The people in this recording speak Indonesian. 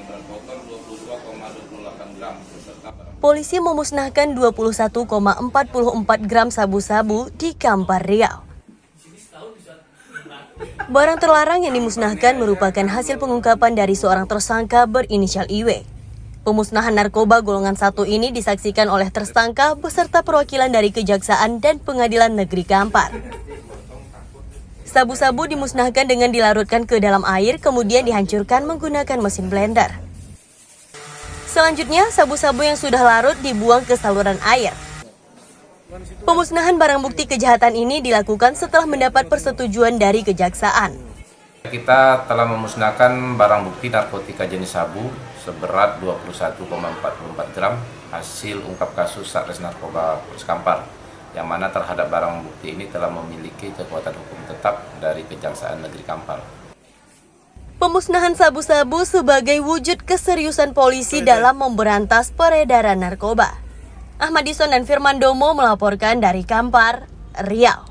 dengan berat kotor 22,28 gram beserta barang Polisi memusnahkan 21,44 gram sabu-sabu di Kampar Riau. Barang terlarang yang dimusnahkan merupakan hasil pengungkapan dari seorang tersangka berinisial IW. Pemusnahan narkoba golongan satu ini disaksikan oleh tersangka beserta perwakilan dari Kejaksaan dan Pengadilan Negeri Kampar. Sabu-sabu dimusnahkan dengan dilarutkan ke dalam air kemudian dihancurkan menggunakan mesin blender. Selanjutnya, sabu-sabu yang sudah larut dibuang ke saluran air. Pemusnahan barang bukti kejahatan ini dilakukan setelah mendapat persetujuan dari kejaksaan. Kita telah memusnahkan barang bukti narkotika jenis sabu seberat 21,44 gram hasil ungkap kasus Satres Narkoba Kampar yang mana terhadap barang bukti ini telah memiliki kekuatan hukum tetap dari Kejaksaan Negeri Kampar. Pemusnahan sabu-sabu sebagai wujud keseriusan polisi dalam memberantas peredaran narkoba. Ahmad Dison dan Firman Domo melaporkan dari Kampar, Riau.